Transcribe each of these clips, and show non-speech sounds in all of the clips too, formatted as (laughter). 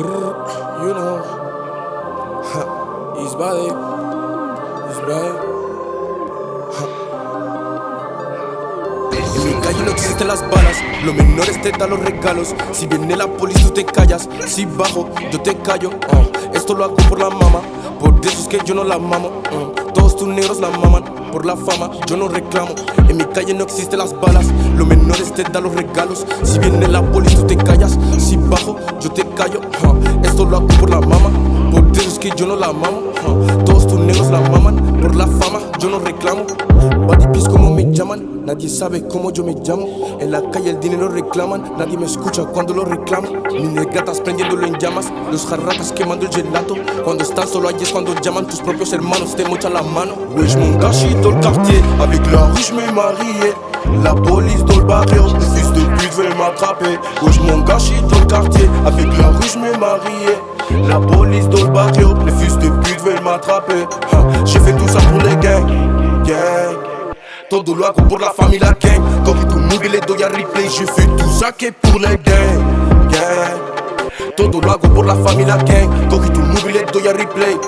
You know. Ha, he's bad. He's bad. En mi calle no existen las balas, los menores te dan los regalos. Si viene la policía, tú te callas. Si bajo, yo te callo. Uh, esto lo hago por la mama, por eso es que yo no la mamo. Uh, todos tus negros la maman, por la fama, yo no reclamo. En mi calle no existen las balas, los menores te dan los regalos. Si viene la policía, tú te callas. Si bajo, yo te callo. Uh, esto lo hago por la mama, por es que yo no la mamo. todos tus negros la nadie sabe cómo yo me llamo. En la calle el dinero reclaman, nadie me escucha cuando lo reclamo. Mis gatas prendiéndolo en llamas, los jarratas quemando el gelato. Cuando están solo allí es cuando llaman tus propios hermanos, te mochan la mano. Wesh mon gâchis dans le quartier, avec la rue je me marié. La police dans le barrio, les fils de pute veulent m'attraper. Wesh mon gâchis dans le quartier, avec la rue je me marié. La police dans le barrio, les fils de pute veulent m'attraper. J'ai fait tout ça pour les gangs, gang. Todo lo hago por la familia gang. Cogí tu movie le doy a replay Je fais tout ça que pour les gang, Todo lo hago por la familia gang. Cogí tu movie le doy a replay.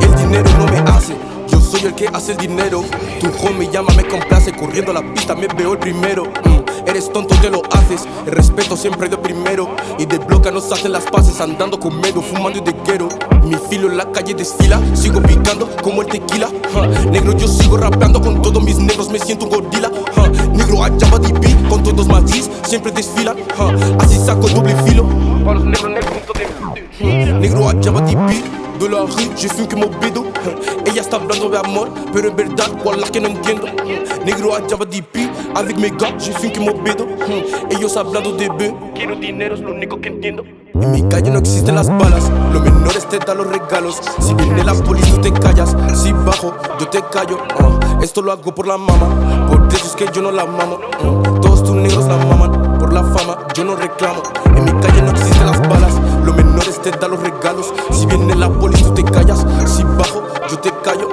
El dinero no me hace. Yo soy el que hace el dinero. Tu homie llama, me complace Corriendo a la pista me veo el primero. Mm, Eres tonto, te lo haces. El respeto siempre de primero. Y de bloca nos hacen las paces Andando con medo, fumando y de quiero Mi filo en la calle desfila Sigo picando como el tequila. Negro yo sigo rapeando con todos mis negros Me siento un gorila. Negro a Java DP Con todos magis siempre desfilan Así saco doble filo. Para los negros Negro a Java DP de la rue, j'ai que mon bédo Ella está hablando de amor, pero en verdad, wallah que no entiendo Negro a Java DP, avec mes gars, j'ai que mon bédo (laughs) Ellos hablando de B, quiero dinero, es lo único que entiendo en mi calle no existen las balas, los menores te dan los regalos. Si viene la policía, tú te callas. Si bajo, yo te callo. Uh, esto lo hago por la mama, por eso es que yo no la mamo. Uh, todos tus negros la maman, por la fama, yo no reclamo. Viene la policía, tú te callas. Si bajo, yo te callo.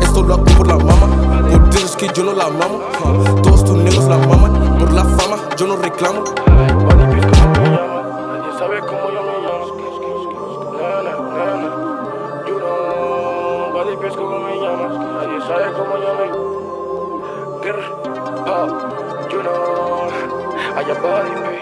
Esto lo hago por la mama, por eso es que yo no la mamo. todos tus negros la maman, por la fama, yo no reclamo. me